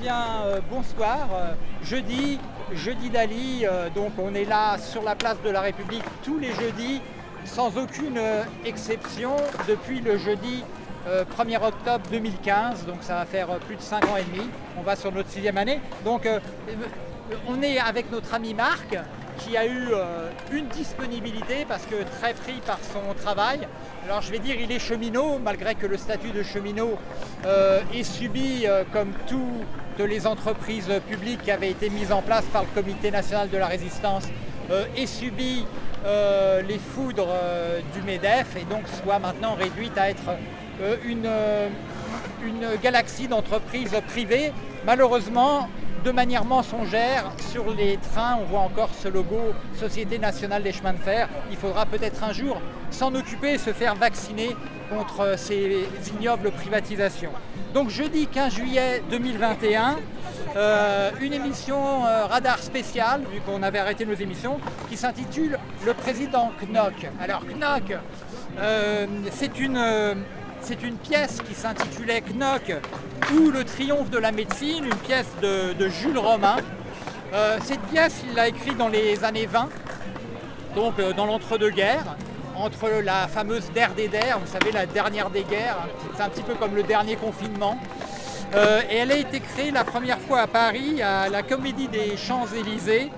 bien, euh, bonsoir. Euh, jeudi, jeudi d'Ali, euh, donc on est là sur la place de la République tous les jeudis, sans aucune exception, depuis le jeudi 1er octobre 2015, donc ça va faire plus de 5 ans et demi. On va sur notre sixième année. Donc on est avec notre ami Marc, qui a eu une disponibilité parce que très pris par son travail. Alors je vais dire il est cheminot, malgré que le statut de cheminot est subi comme les entreprises publiques qui avaient été mises en place par le Comité national de la résistance est subi les foudres du MEDEF et donc soit maintenant réduite à être une galaxie d'entreprises privées. Malheureusement, de manière mensongère sur les trains. On voit encore ce logo Société nationale des chemins de fer. Il faudra peut-être un jour s'en occuper et se faire vacciner contre ces ignobles privatisations. Donc jeudi 15 juillet 2021, euh, une émission euh, radar spéciale, vu qu'on avait arrêté nos émissions, qui s'intitule Le Président Knock. Alors Knock, euh, c'est une c'est une pièce qui s'intitulait Knock ou Le triomphe de la médecine, une pièce de, Jules Romain. Euh, cette pièce, il l'a écrite dans les années 20, donc euh, dans l'entre-deux-guerres, entre la fameuse Der des Der, vous savez, la dernière des guerres, c'est un petit peu comme le dernier confinement. Euh, et elle a été créée la première fois à Paris, à la Comédie des Champs-Élysées,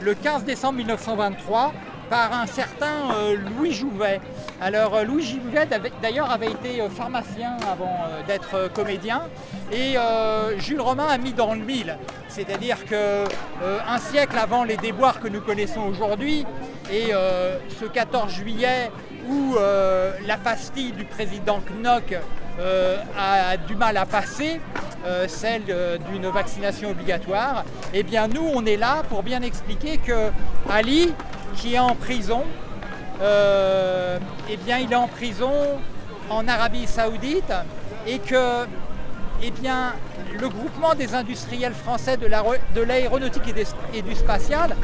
le 15 décembre 1923, par un certain euh, Louis Jouvet. Alors euh, Louis Jouvet d'ailleurs avait été euh, pharmacien avant d'être comédien et Jules Romain a mis dans le mille. C'est-à-dire qu'un siècle avant les déboires que nous connaissons aujourd'hui et ce 14 juillet où la pastille du président Knock a du mal à passer, celle d'une vaccination obligatoire, eh bien nous on est là pour bien expliquer que Ali qui est en prison. Euh, eh bien, il est en prison en Arabie Saoudite et que eh bien, le groupement des industriels français de l'aéronautique et, du spatial,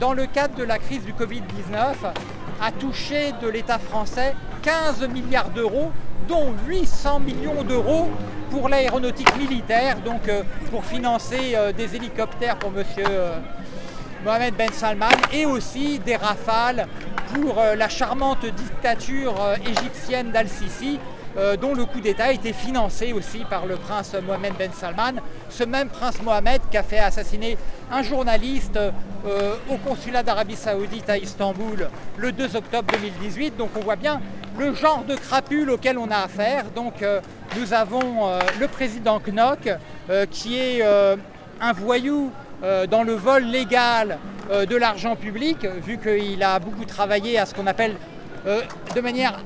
dans le cadre de la crise du Covid-19, a touché de l'État français 15 milliards d'euros, dont 800 millions d'euros pour l'aéronautique militaire, donc euh, pour financer euh, des hélicoptères pour monsieur Mohamed Ben Salman et aussi des rafales pour euh, la charmante dictature euh, égyptienne d'Al-Sisi euh, dont le coup d'État a été financé aussi par le prince Mohamed Ben Salman, ce même prince Mohamed qui a fait assassiner un journaliste au consulat d'Arabie Saoudite à Istanbul le 2 octobre 2018. Donc on voit bien le genre de crapule auquel on a affaire. Donc nous avons le président Knock qui est un voyou dans le vol légal euh, de l'argent public, vu qu'il a beaucoup travaillé à ce qu'on appelle euh, de manière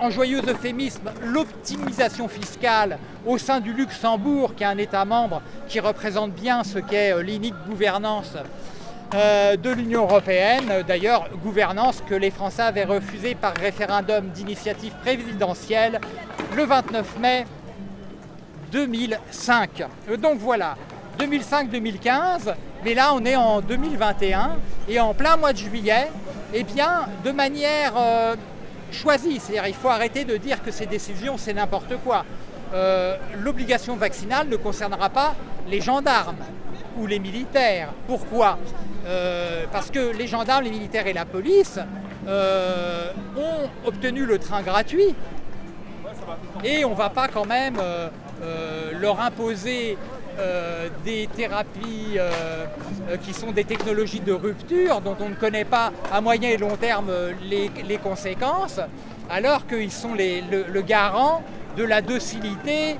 en joyeux euphémisme l'optimisation fiscale au sein du Luxembourg, qui est un État membre qui représente bien ce qu'est l'inique gouvernance de l'Union européenne. D'ailleurs, gouvernance que les Français avaient refusée par référendum d'initiative présidentielle le 29 mai 2005. Donc voilà, 2005-2015, mais là on est en 2021 et en plein mois de juillet, et eh bien de manière euh, choisie, c'est-à-dire il faut arrêter de dire que ces décisions c'est n'importe quoi. Euh, l'obligation vaccinale ne concernera pas les gendarmes ou les militaires. Pourquoi? Euh, Parce que les gendarmes, les militaires et la police ont obtenu le train gratuit et on ne va pas quand même leur imposer euh, des thérapies euh, euh, qui sont des technologies de rupture dont on ne connaît pas à moyen et long terme les, conséquences, alors qu'ils sont le, garant de la docilité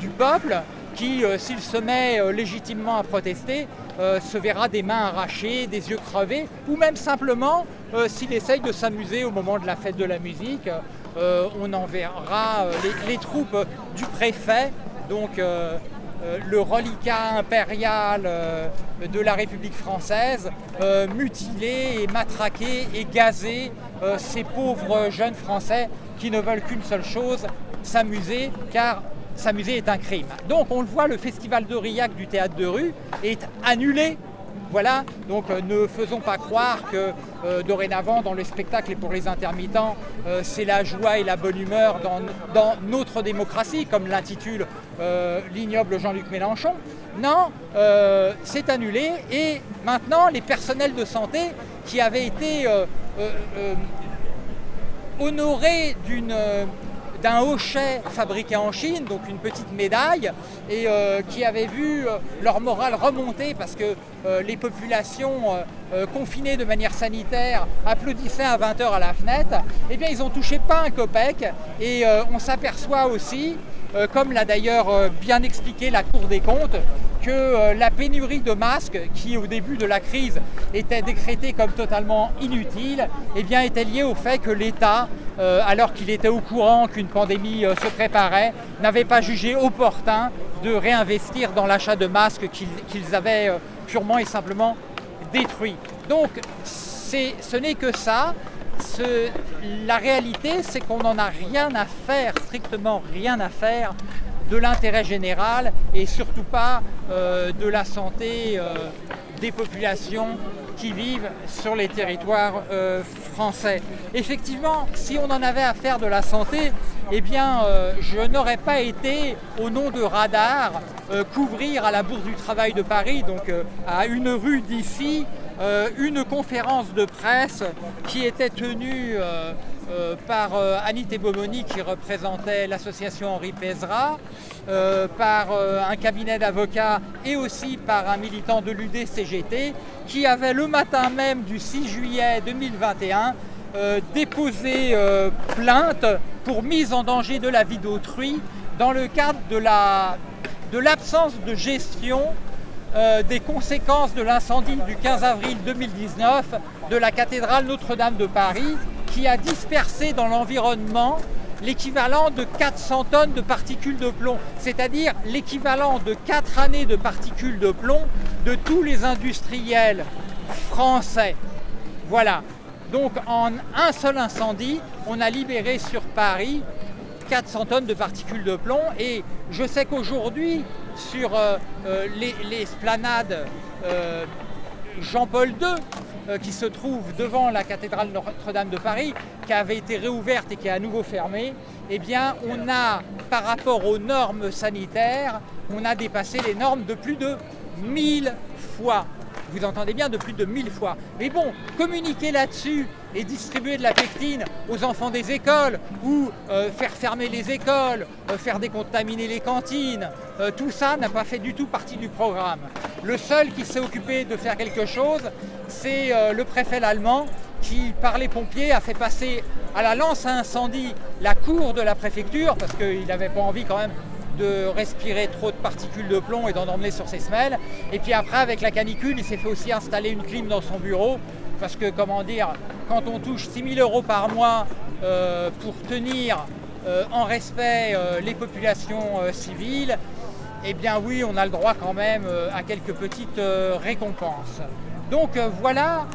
du peuple qui, s'il se met légitimement à protester, se verra des mains arrachées, des yeux crevés, ou même simplement, s'il essaye de s'amuser au moment de la fête de la musique, on enverra les troupes du préfet donc euh, euh, le reliquat impérial euh, de la République française, mutiler et matraquer et gazer ces pauvres jeunes Français qui ne veulent qu'une seule chose, s'amuser, car s'amuser est un crime. Donc on le voit, le festival d'Aurillac du théâtre de rue est annulé Voilà, donc ne faisons pas croire que dorénavant dans le spectacle et pour les intermittents, c'est la joie et la bonne humeur dans, dans notre démocratie, comme l'intitule l'ignoble Jean-Luc Mélenchon. Non, c'est annulé et maintenant les personnels de santé qui avaient été honorés d'une d'un hochet fabriqué en Chine, donc une petite médaille, et euh, qui avait vu euh, leur morale remonter parce que euh, les populations confinées de manière sanitaire applaudissaient à 20h à la fenêtre, eh bien ils ont touché pas un copec, et on s'aperçoit aussi, comme l'a d'ailleurs bien expliqué la Cour des comptes, que la pénurie de masques, qui au début de la crise était décrétée comme totalement inutile, eh bien était liée au fait que l'État euh, alors qu'il était au courant qu'une pandémie euh, se préparait, n'avait pas jugé opportun de réinvestir dans l'achat de masques qu'ils avaient euh, purement et simplement détruits. Donc ce n'est que ça. la réalité, c'est qu'on n'en a rien à faire, strictement rien à faire de l'intérêt général et surtout pas de la santé des populations qui vivent sur les territoires euh, français. Effectivement, si on en avait à de la santé, eh bien, euh, je n'aurais pas été, au nom de Radar, euh, couvrir à la Bourse du Travail de Paris, donc à une rue d'ici, une conférence de presse qui était tenue euh, par euh, Annie Tebomoni qui représentait l'association Henri Pézra, euh, par un cabinet d'avocats et aussi par un militant de l'UDCGT qui avait le matin même du 6 juillet 2021 déposé plainte pour mise en danger de la vie d'autrui dans le cadre de l'absence de, de gestion des conséquences de l'incendie du 15 avril 2019 de la cathédrale Notre-Dame de Paris qui a dispersé dans l'environnement l'équivalent de 400 tonnes de particules de plomb, c'est-à-dire l'équivalent de 4 années de particules de plomb de tous les industriels français. Voilà. Donc en un seul incendie, on a libéré sur Paris 400 tonnes de particules de plomb et je sais qu'aujourd'hui, sur euh, euh, les, esplanades euh, Jean-Paul II, qui se trouve devant la cathédrale Notre-Dame de Paris, qui avait été réouverte et qui est à nouveau fermée, eh bien, on a, par rapport aux normes sanitaires, on a dépassé les normes de plus de 1000 fois. Vous entendez bien, de plus de 1000 fois. Mais bon, communiquer là-dessus et distribuer de la pectine aux enfants des écoles ou euh, faire fermer les écoles, euh, faire décontaminer les cantines, tout ça n'a pas fait du tout partie du programme. Le seul qui s'est occupé de faire quelque chose, c'est euh, le préfet allemand qui, par les pompiers, a fait passer à la lance à incendie la cour de la préfecture, parce qu'il n'avait pas envie quand même de respirer trop de particules de plomb et d'en emmener sur ses semelles. Et puis après, avec la canicule, il s'est fait aussi installer une clim dans son bureau, parce que, comment dire, quand on touche 6 000 euros par mois euh, pour tenir euh, en respect les populations civiles, eh bien oui, on a le droit quand même euh, à quelques petites euh, récompenses. Donc euh, voilà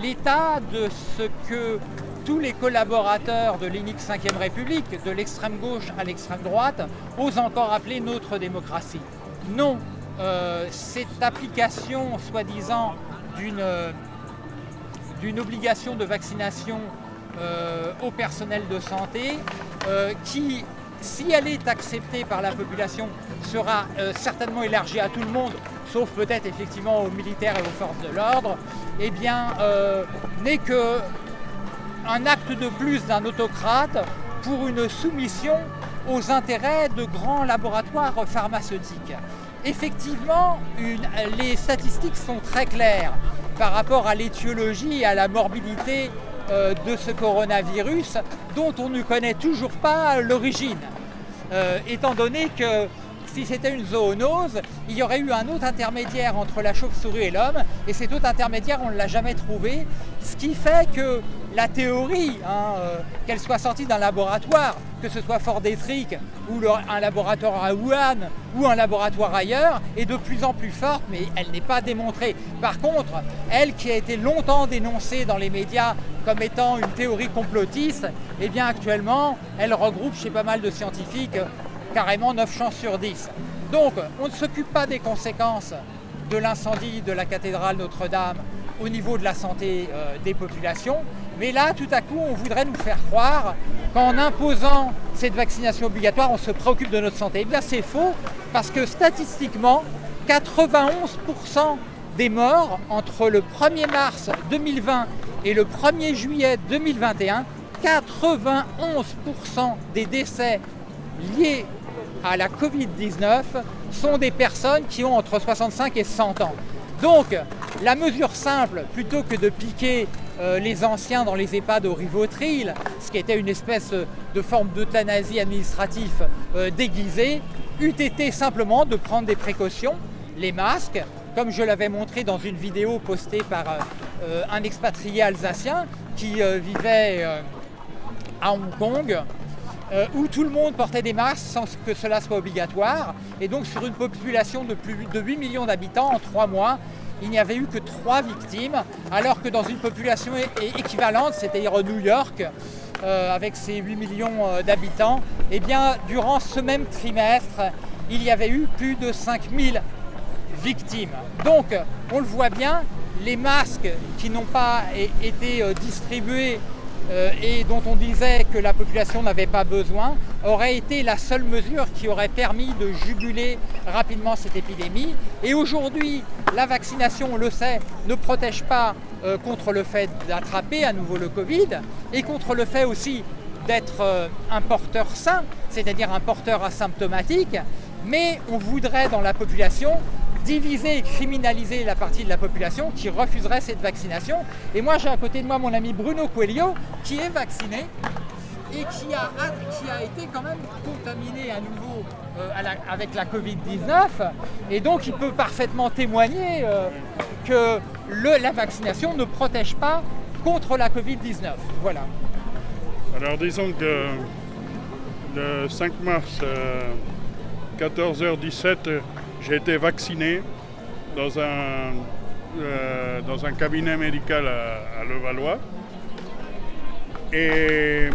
l'état de ce que tous les collaborateurs de l'unique 5ème République, de l'extrême gauche à l'extrême droite, osent encore appeler notre démocratie. Non, cette application soi-disant d'une obligation de vaccination au personnel de santé qui si elle est acceptée par la population, sera euh, certainement élargie à tout le monde, sauf peut-être effectivement aux militaires et aux forces de l'ordre, eh bien, euh, n'est qu'un acte de plus d'un autocrate pour une soumission aux intérêts de grands laboratoires pharmaceutiques. Effectivement, les statistiques sont très claires par rapport à l'étiologie et à la morbidité euh, de ce coronavirus dont on ne connaît toujours pas l'origine. Euh, étant donné que si c'était une zoonose, il y aurait eu un autre intermédiaire entre la chauve-souris et l'homme, et cet autre intermédiaire, on ne l'a jamais trouvé, ce qui fait que la théorie, hein, euh, qu'elle soit sortie d'un laboratoire, que ce soit Fort Detrick ou un laboratoire à Wuhan ou un laboratoire ailleurs, est de plus en plus forte, mais elle n'est pas démontrée. Par contre, elle qui a été longtemps dénoncée dans les médias comme étant une théorie complotiste, eh bien actuellement, elle regroupe chez pas mal de scientifiques carrément 9 chances sur 10. Donc, on ne s'occupe pas des conséquences de l'incendie de la cathédrale Notre-Dame au niveau de la santé euh, des populations. Mais là, tout à coup, on voudrait nous faire croire qu'en imposant cette vaccination obligatoire, on se préoccupe de notre santé. Eh bien, c'est faux, parce que statistiquement, 91% des morts entre le 1er mars 2020 et le 1er juillet 2021, 91% des décès liés à la Covid-19 sont des personnes qui ont entre 65 et 100 ans. Donc, la mesure simple, plutôt que de piquer euh, les anciens dans les EHPAD au Rivotril, ce qui était une espèce de forme d'euthanasie administrative euh, déguisée, eût été simplement de prendre des précautions, les masques, comme je l'avais montré dans une vidéo postée par euh, un expatrié alsacien qui vivait à Hong Kong, où tout le monde portait des masques sans que cela soit obligatoire. Et donc sur une population de plus de 8 millions d'habitants en trois mois, il n'y avait eu que trois victimes, alors que dans une population équivalente, c'est-à-dire New York, euh, avec ses 8 millions euh, d'habitants, eh bien, durant ce même trimestre, il y avait eu plus de 5000 victimes. Donc, on le voit bien, les masques qui n'ont pas été euh, distribués euh, et dont on disait que la population n'avait pas besoin, aurait été la seule mesure qui aurait permis de juguler rapidement cette épidémie. Et aujourd'hui, la vaccination, on le sait, ne protège pas euh, contre le fait d'attraper à nouveau le Covid et contre le fait aussi d'être euh, un porteur sain, c'est-à-dire un porteur asymptomatique, mais on voudrait dans la population diviser et criminaliser la partie de la population qui refuserait cette vaccination. Et moi, j'ai à côté de moi mon ami Bruno Coelho, qui est vacciné et qui a, qui a été quand même contaminé à nouveau euh, avec la Covid-19. Et donc, il peut parfaitement témoigner euh, que la vaccination ne protège pas contre la Covid-19. Voilà. Alors, disons que le 5 mars, 14h17, euh, j'ai été vacciné dans un, euh, dans un cabinet médical à, Levallois. Et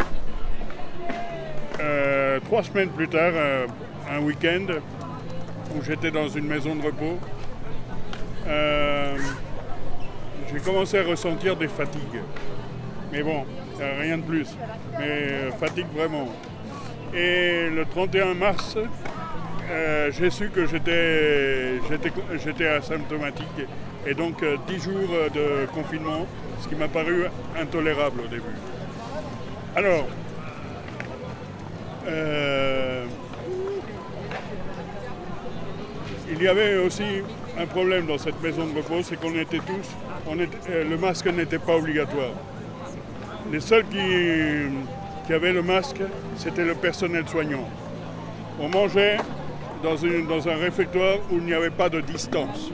euh, trois semaines plus tard, euh, un week-end où j'étais dans une maison de repos, j'ai commencé à ressentir des fatigues. Mais bon, rien de plus. Mais fatigue vraiment. Et le 31 mars, euh, j'ai su que j'étais asymptomatique et donc 10 euh, jours de confinement, ce qui m'a paru intolérable au début. Alors, euh, il y avait aussi un problème dans cette maison de repos, c'est qu'on était tous, le masque n'était pas obligatoire. Les seuls qui, qui avaient le masque, c'était le personnel soignant. On mangeait dans, un réfectoire où il n'y avait pas de distance.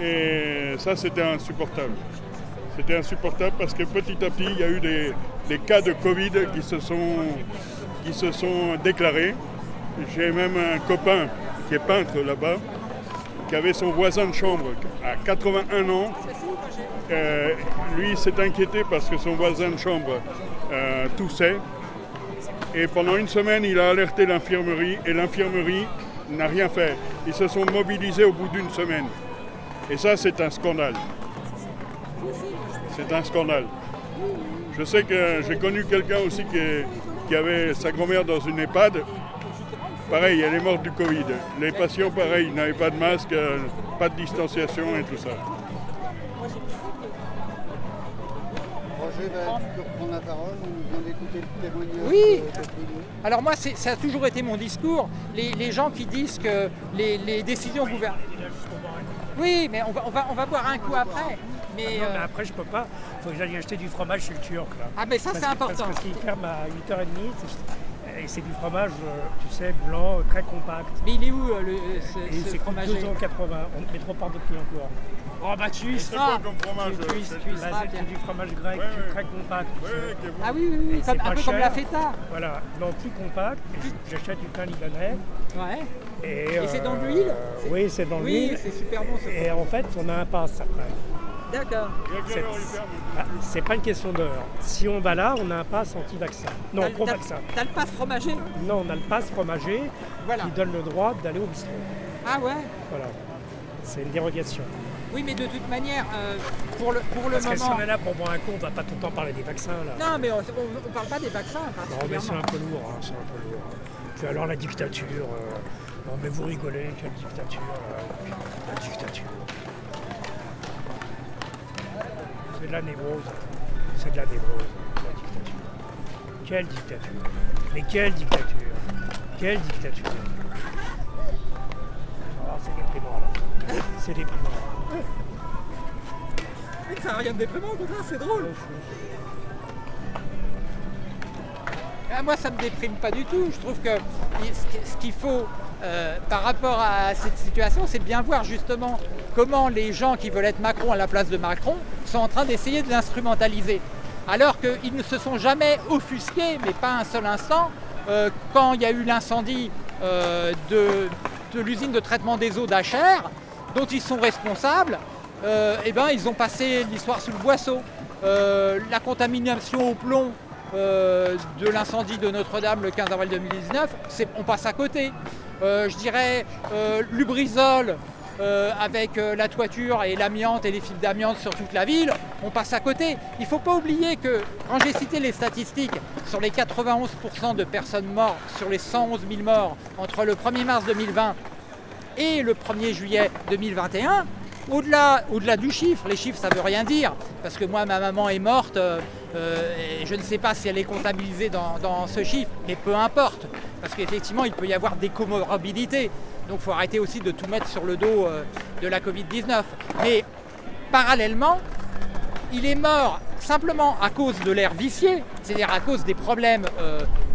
Et ça, c'était insupportable. C'était insupportable parce que petit à petit, il y a eu des, cas de Covid qui se sont, déclarés. J'ai même un copain qui est peintre là-bas, qui avait son voisin de chambre à 81 ans. Euh, lui s'est inquiété parce que son voisin de chambre euh, toussait. Et pendant une semaine, il a alerté l'infirmerie et l'infirmerie n'a rien fait. Ils se sont mobilisés au bout d'une semaine. Et ça, c'est un scandale. C'est un scandale. Je sais que j'ai connu quelqu'un aussi qui, avait sa grand-mère dans une EHPAD. Pareil, elle est morte du Covid. Les patients, pareil, n'avaient pas de masque, euh, pas de distanciation et tout ça. La parole, d'écouter le témoignage. Oui, alors moi ça a toujours été mon discours. Les, gens qui disent que les, décisions gouvernementales... Oui, mais on va, on, va, on va boire un coup après. Mais, euh, après je peux pas, il faut que j'aille acheter du fromage chez le Turc. Ah mais ça c'est important. Parce, qu'il ferme à 8h30 et c'est du fromage, euh, tu sais, blanc, très compact. Mais il est où euh, le, ce, ce fromage 2,80 on met trop par de prix encore. Oh bah tu y seras comme fromage tu, tu, tu C'est du fromage grec, très compact. ah oui, oui, oui. Comme, un peu comme la feta. Voilà, non, plus compact. J'achète du pain libanais. Ouais. Et, c'est dans l'huile Oui, c'est dans l'huile. Oui, c'est super bon. Et en fait, on a un passe après. D'accord. Ah, c'est pas une question d'heure. Si on va là, on a un pass anti-vaccin. Non, pro-vaccin. T'as le pass fromager Non, on a le pass fromager qui donne le droit d'aller au bistrot. Ah ouais Voilà. C'est une dérogation. Oui, mais de toute manière, euh, pour le, pour le Parce que si moment... on est là pour boire un coup, on va pas tout le temps parler des vaccins là. Non, mais on ne parle pas des vaccins Non, mais c'est particulièrement. un peu lourd, hein, c'est un peu lourd. Puis alors la dictature, euh, non mais vous rigolez, quelle dictature, euh, la dictature. C'est de la névrose, c'est de la névrose, la dictature. Quelle dictature Mais quelle dictature Quelle dictature c'est déprimant ça n'a rien de déprimant, au contraire, c'est drôle. Ah, moi, ça ne me déprime pas du tout. Je trouve que ce qu'il faut euh, par rapport à cette situation, c'est de bien voir justement comment les gens qui veulent être Macron à la place de Macron sont en train d'essayer de l'instrumentaliser. Alors qu'ils ne se sont jamais offusqués, mais pas un seul instant, euh, quand il y a eu l'incendie euh, de, de l'usine de traitement des eaux d'Acher, dont ils sont responsables, euh, eh ben, ils ont passé l'histoire sous le boisseau. Euh, la contamination au plomb euh, de l'incendie de Notre-Dame le 15 avril 2019, c'est- on passe à côté. Je dirais Lubrizol avec la toiture et l'amiante et les fibres d'amiante sur toute la ville, on passe à côté. Il ne faut pas oublier que quand j'ai cité les statistiques sur les 91% de personnes mortes sur les 111 000 morts entre le 1er mars 2020 et le 1er juillet 2021, au-delà au -delà du chiffre, les chiffres ça veut rien dire, parce que moi ma maman est morte, euh, euh, et je ne sais pas si elle est comptabilisée dans, ce chiffre, mais peu importe, parce qu'effectivement il peut y avoir des comorbidités, donc il faut arrêter aussi de tout mettre sur le dos euh, de la Covid-19. Mais parallèlement, il est mort simplement à cause de l'air vicié, c'est-à-dire à cause des problèmes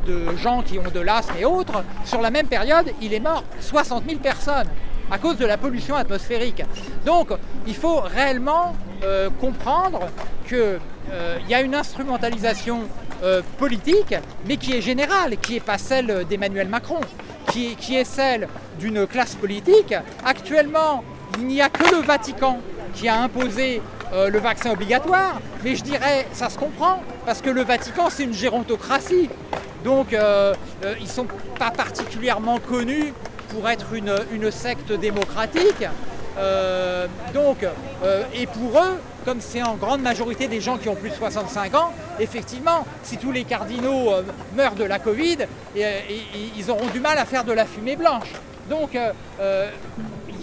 de gens qui ont de l'asthme et autres. Sur la même période, il est mort 60 000 personnes à cause de la pollution atmosphérique. Donc, il faut réellement euh, comprendre qu'il y a une instrumentalisation euh, politique, mais qui est générale, qui n'est pas celle d'Emmanuel Macron, qui est, celle d'une classe politique. Actuellement, il n'y a que le Vatican qui a imposé euh, le vaccin obligatoire, mais je dirais, ça se comprend, parce que le Vatican, c'est une gérontocratie. Donc, euh, euh, ils ne sont pas particulièrement connus pour être une, une secte démocratique. Euh, donc, et pour eux, comme c'est en grande majorité des gens qui ont plus de 65 ans, effectivement, si tous les cardinaux meurent de la Covid, ils auront du mal à faire de la fumée blanche. Donc,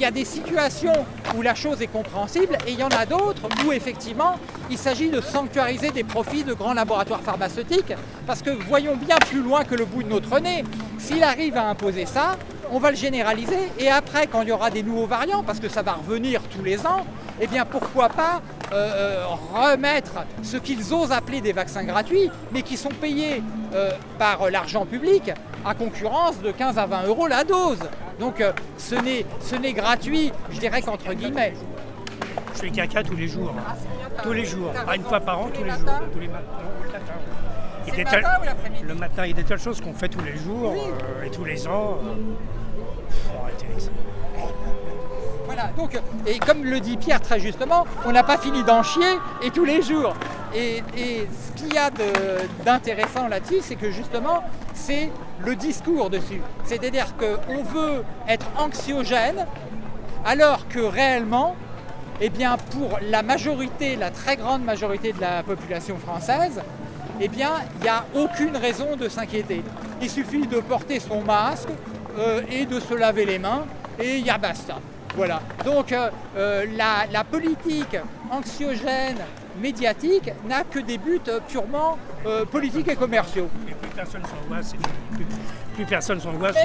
il y a des situations où la chose est compréhensible et il y en a d'autres où effectivement il s'agit de sanctuariser des profits de grands laboratoires pharmaceutiques parce que voyons bien plus loin que le bout de notre nez. S'il arrive à imposer ça, on va le généraliser et après quand il y aura des nouveaux variants, parce que ça va revenir tous les ans, eh bien pourquoi pas euh, euh, remettre ce qu'ils osent appeler des vaccins gratuits, mais qui sont payés euh, par l'argent public à concurrence de 15 à 20 euros la dose. Donc euh, ce n'est ce n'est gratuit, je dirais qu'entre guillemets. Je fais caca tous les jours. hein. Tous les jours. Pas une fois par an, Tous les jours. matins Tous les matins. Le matin. Il y a des matin tas- ou l'après-midi Le matin, il y a des tas de choses qu'on fait tous les jours Oui. euh, et tous les ans. euh, faut arrêter avec ça. Voilà, donc, et comme le dit Pierre très justement, on n'a pas fini d'en chier et tous les jours. Et, ce qu'il y a d'intéressant là-dessus, c'est que justement, c'est le discours dessus. C'est-à-dire qu'on veut être anxiogène, alors que réellement, eh bien, pour la majorité, la très grande majorité de la population française, eh bien, il n'y a aucune raison de s'inquiéter. Il suffit de porter son masque euh, et de se laver les mains et il y a basta. Voilà. Donc euh, euh, la politique anxiogène médiatique n'a que des buts euh, purement euh, politiques et commerciaux. Et plus personne s'angoisse. Plus, plus personne s'angoisse,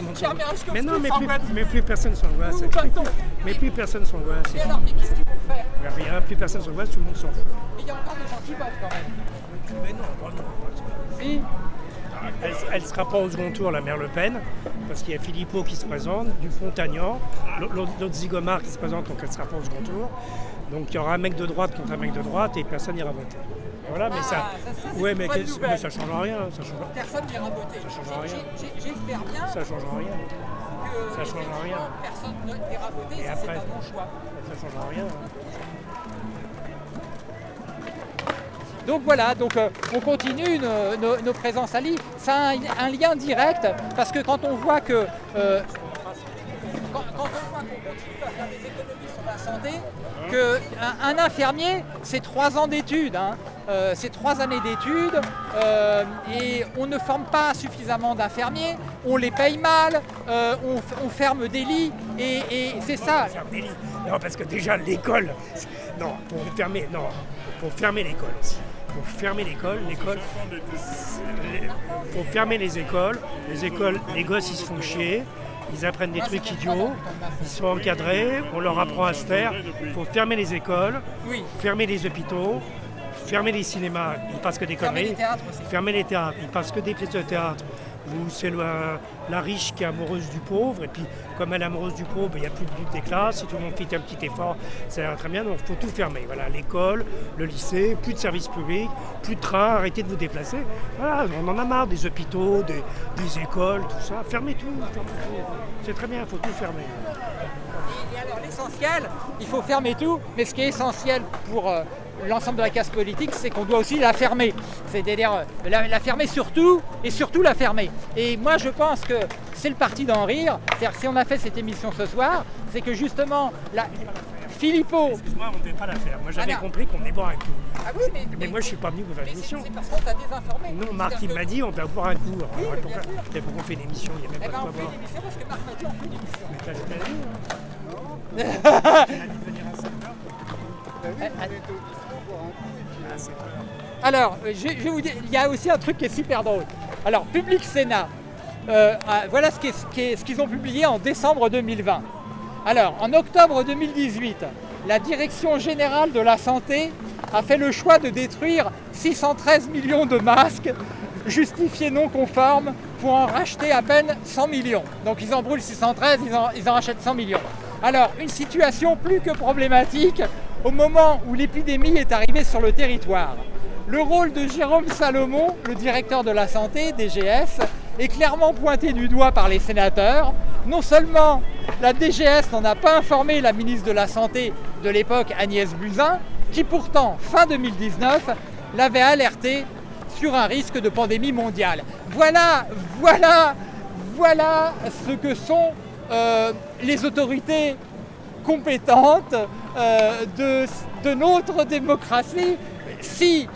Mais non, mais plus, mais plus personne s'angoisse. Mais plus personne s'angoisse. Et alors, mais qu'est-ce qu'ils vont faire? Rien, plus personne s'angoisse, tout le monde s'en fout. Mais il y a encore des gens qui votent quand même. Mais non, pas non. Si. Elle ne sera pas au second tour, la mère Le Pen, parce qu'il y a Philippot qui se présente, Dupont-Aignan, l'autre l'autre Zigomar qui se présente, donc elle ne sera pas au second tour. Donc il y aura un mec de droite contre un mec de droite et personne n'ira voter. Voilà, mais Ah, ça. ça, ça, c'est ouais, mais, ça change rien. Ça change, Personne n'ira voter. Ça change rien. J'espère bien ça change rien. que ça change rien. personne n'ira voter Et si après c'est un bon choix. Ça change rien. Donc voilà, donc euh, on continue nos, nos- nos présences à Lille. Ça a un, un lien direct parce que quand on voit que euh, quand, quand on voit qu'on continue à faire des santé, qu'un un infirmier, c'est trois ans d'études, hein. Euh, c'est trois années d'études, euh, et on ne forme pas suffisamment d'infirmiers, on les paye mal, euh, on, on ferme des lits, et, et c'est ça. Des lits. Non, parce que déjà l'école, non, pour fermer, non, pour fermer l'école aussi. Pour fermer l'école, l'école, pour fermer les écoles, les écoles, les gosses ils se font chier, ils apprennent des trucs idiots, ils sont encadrés, on leur apprend à se taire. Il faut fermer les écoles, Oui. fermer les hôpitaux, fermer les cinémas, ils passent que des Fermer conneries. les théâtres aussi. Fermer les théâtres, ils passent que des pièces de théâtre. Où c'est la riche qui est amoureuse du pauvre, et puis comme elle est amoureuse du pauvre, ben, il n'y a plus de lutte des classes, si tout le monde fait un petit effort, ça ira très bien, donc il faut tout fermer. Voilà, l'école, le lycée, plus de services publics, plus de trains, arrêtez de vous déplacer. On en a marre des hôpitaux, des, écoles, tout ça. Fermez tout. C'est très bien, il faut tout fermer. L'essentiel, il faut fermer tout, mais ce qui est essentiel pour euh, l'ensemble de la casse politique, c'est qu'on doit aussi la fermer. C'est-à-dire euh, la, la fermer surtout, et surtout la fermer. Et moi je pense que c'est le parti d'en rire. C'est-à-dire si on a fait cette émission ce soir, c'est que justement, la... Philippot... Excuse-moi, on ne devait pas la faire. Moi j'avais Ah compris qu'on est boire un coup. Ah oui, mais, Mais moi je suis pas venu pour faire l'émission. c'est parce qu'on t'a désinformé. Non, Marc il m'a que- dit on va boire un coup. Alors, Oui, mais pourquoi, bien on fait une émission Il n'y a même Eh pas ben de on quoi fait boire. une émission parce que Marc m'a dit on fait une émission. Mais t'as hein. Alors, euh, je, vous dire, il y a aussi un truc qui est super drôle. Alors, Public Sénat, euh, ah, voilà ce qu'ils ont publié en décembre 2020. Alors, en octobre 2018, la Direction générale de la santé a fait le choix de détruire 613 millions de masques justifiés non conformes pour en racheter à peine 100 millions. Donc ils en brûlent 613, ils en, ils en rachètent 100 millions. Alors, une situation plus que problématique au moment où l'épidémie est arrivée sur le territoire. Le rôle de Jérôme Salomon, le directeur de la santé, DGS, est clairement pointé du doigt par les sénateurs. Non seulement la DGS n'en a pas informé la ministre de la Santé de l'époque, Agnès Buzyn, qui pourtant, fin 2019, l'avait alerté sur un risque de pandémie mondiale. Voilà, voilà, voilà ce que sont euh, les autorités compétentes euh, de, notre démocratie. Si,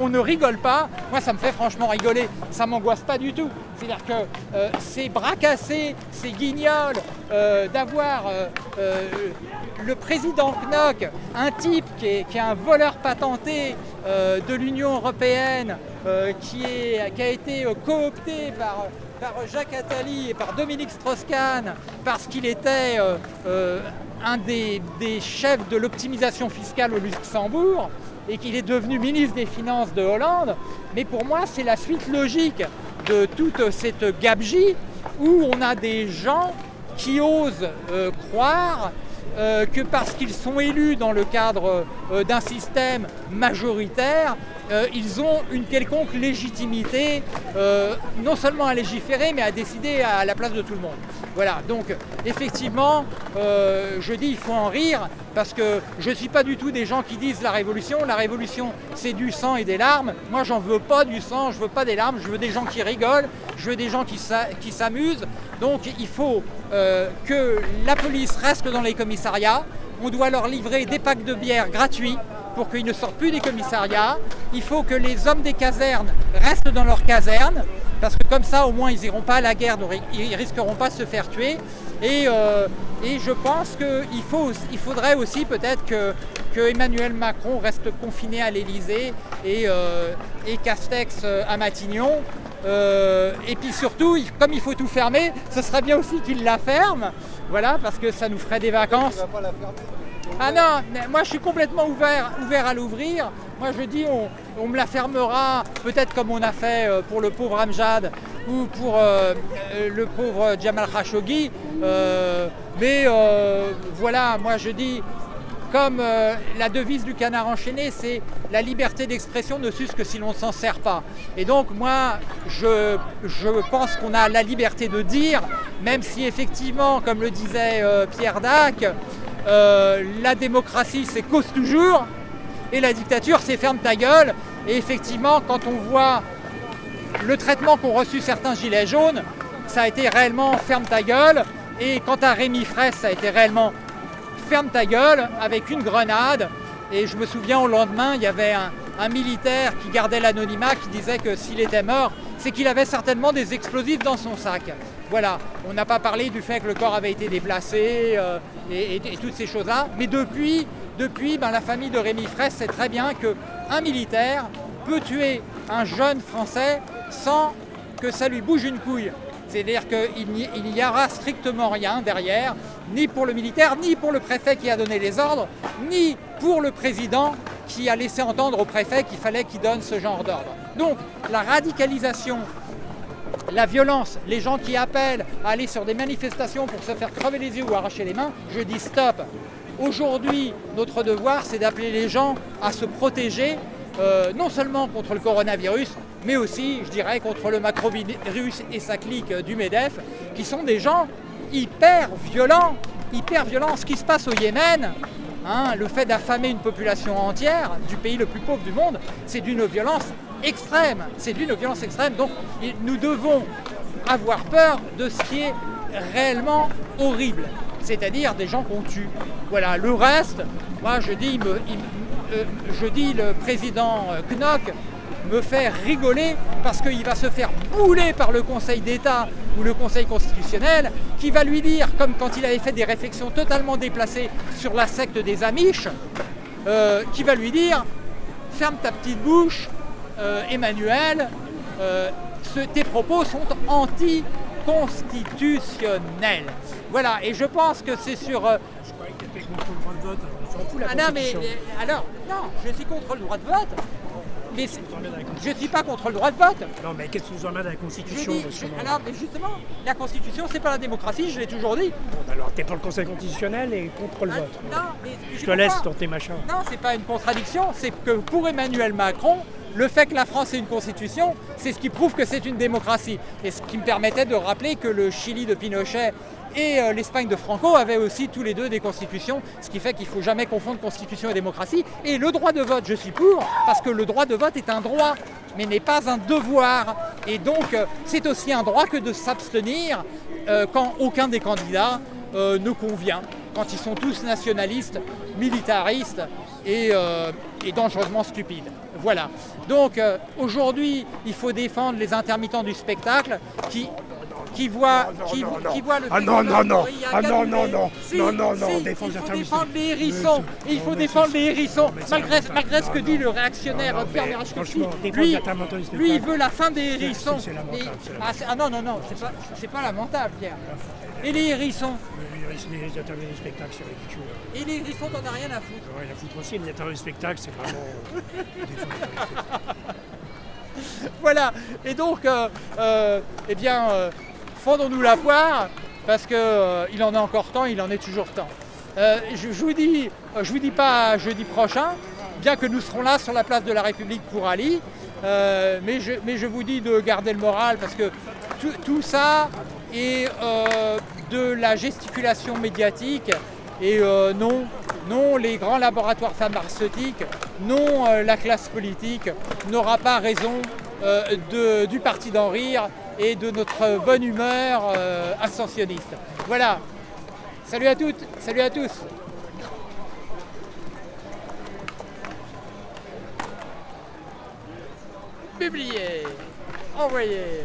on ne rigole pas, moi ça me fait franchement rigoler, ça m'angoisse pas du tout. C'est-à-dire que euh, cassés, c'est guignol euh, d'avoir euh, le président Knock, un type qui est, un voleur patenté de l'Union européenne, qui, a été coopté par, par Jacques Attali et par Dominique Strauss-Kahn parce qu'il était un des, chefs de l'optimisation fiscale au Luxembourg et qu'il est devenu ministre des Finances de Hollande. Mais pour moi, c'est la suite logique de toute cette gabegie où on a des gens qui osent euh, croire euh, que parce qu'ils sont élus dans le cadre euh, d'un système majoritaire, euh, ils ont une quelconque légitimité, euh, non seulement à légiférer, mais à décider à la place de tout le monde. Voilà, donc effectivement, euh, je dis il faut en rire, parce que je ne suis pas du tout des gens qui disent la révolution. La révolution, c'est du sang et des larmes. Moi, j'en veux pas du sang, je veux pas des larmes, je veux des gens qui rigolent, je veux des gens qui s'a- qui s'amusent. Donc il faut que la police reste dans les commissariats. On doit leur livrer des packs de bière gratuits pour qu'ils ne sortent plus des commissariats. Il faut que les hommes des casernes restent dans leurs casernes, parce que comme ça, au moins, ils n'iront pas à la guerre, donc ils ne risqueront pas de se faire tuer. Et, euh, je pense qu'il faudrait aussi peut-être que, Emmanuel Macron reste confiné à l'Elysée et, euh, Castex euh, à Matignon. Et puis surtout, comme il faut tout fermer, ce serait bien aussi qu'il la ferme, voilà, parce que ça nous ferait des vacances. Ah non, moi je suis complètement ouvert, ouvert à l'ouvrir. Moi je dis on, me la fermera peut-être comme on a fait euh, pour le pauvre Amjad ou pour euh, euh, le pauvre Jamal Khashoggi. Mais voilà, moi je dis comme la devise du canard enchaîné, c'est la liberté d'expression ne s'use que si l'on ne s'en sert pas. Et donc moi, je, je pense qu'on a la liberté de dire, même si effectivement, comme le disait Pierre Dac, euh, la démocratie c'est cause toujours, et la dictature c'est ferme ta gueule. Et effectivement, quand on voit le traitement qu'ont reçu certains gilets jaunes, ça a été réellement ferme ta gueule. Et quant à Rémi Fraisse, ça a été réellement ferme ta gueule avec une grenade. Et je me souviens au lendemain, il y avait un, un militaire qui gardait l'anonymat qui disait que s'il était mort, c'est qu'il avait certainement des explosifs dans son sac. Voilà, on n'a pas parlé du fait que le corps avait été déplacé euh, et, toutes ces choses-là. Mais depuis, depuis ben, la famille de Rémi Fraisse sait très bien qu'un militaire peut tuer un jeune Français sans que ça lui bouge une couille. C'est-à-dire qu'il n'y aura strictement rien derrière, ni pour le militaire, ni pour le préfet qui a donné les ordres, ni pour le président qui a laissé entendre au préfet qu'il fallait qu'il donne ce genre d'ordre. Donc la radicalisation, la violence, les gens qui appellent à aller sur des manifestations pour se faire crever les yeux ou arracher les mains, je dis stop. Aujourd'hui, notre devoir, c'est d'appeler les gens à se protéger, euh, non seulement contre le coronavirus, mais aussi, je dirais, contre le macrovirus et sa clique du MEDEF, qui sont des gens hyper violents, hyper violents. Ce qui se passe au Yémen, hein, le fait d'affamer une population entière du pays le plus pauvre du monde, c'est d'une violence extrême. C'est d'une violence extrême. Donc, nous devons avoir peur de ce qui est réellement horrible, c'est-à-dire des gens qu'on tue. Voilà, le reste, moi je dis, il euh, je dis le président Knock me fait rigoler parce qu'il va se faire bouler par le Conseil d'État ou le Conseil constitutionnel qui va lui dire, comme quand il avait fait des réflexions totalement déplacées sur la secte des Amish, euh, qui va lui dire ferme ta petite bouche, euh, Emmanuel, euh, ce, tes propos sont anticonstitutionnels. Voilà, et je pense que c'est sur... je croyais que tu étais contre le droit de vote, la ah non, mais alors, non, je suis contre le droit de vote, mais je ne suis pas contre le droit de vote. Non, mais qu'est-ce que vous emmène à la Constitution dis, Alors, mais justement, la Constitution, c'est pas la démocratie, je l'ai toujours dit. Bon, alors, t'es pour le Conseil constitutionnel et contre le ah, vote. Non, mais je, je te laisse dans tes machins. Non, c'est pas une contradiction, c'est que pour Emmanuel Macron, le fait que la France ait une constitution, c'est ce qui prouve que c'est une démocratie. Et ce qui me permettait de rappeler que le Chili de Pinochet et euh, l'Espagne de Franco avaient aussi tous les deux des constitutions, ce qui fait qu'il ne faut jamais confondre constitution et démocratie. Et le droit de vote, je suis pour, parce que le droit de vote est un droit, mais n'est pas un devoir. Et donc, euh, c'est aussi un droit que de s'abstenir euh, quand aucun des candidats ne convient, quand ils sont tous nationalistes, militaristes et, euh, et dangereusement stupides. Voilà. Donc euh, aujourd'hui, il faut défendre les intermittents du spectacle qui, qui voient, qui, non, non, qui voient le Ah non, non, non, ah non, non, non, Si, non, non, non, si, il faut défendre les hérissons, il faut défendre les hérissons, malgré, malgré ce que Non, dit non. le réactionnaire Pierre défendre Lui, il veut la fin des hérissons. ah, ah non, non, non, c'est pas lamentable, Pierre. Et les hérissons Les, les intermittents du spectacle, c'est ridicule. Et les hérissons, t'en as rien à foutre. Ouais, la foutre aussi, les intermittents du spectacle, c'est vraiment. euh. Voilà. Et donc, euh, euh, eh bien, euh, fondons-nous la poire, parce qu'il il en a encore temps, il en est toujours temps. Euh, je, je vous dis, je vous dis pas jeudi prochain, bien que nous serons là sur la place de la République pour Ali, euh, mais, je, mais je vous dis de garder le moral, parce que tout, tout ça est euh, de la gesticulation médiatique, et euh, non, non, les grands laboratoires pharmaceutiques, non, euh, la classe politique n'aura pas raison euh, de- du parti d'en rire et de notre bonne humeur ascensionniste. Voilà. Salut à toutes, salut à tous. Publier, envoyer.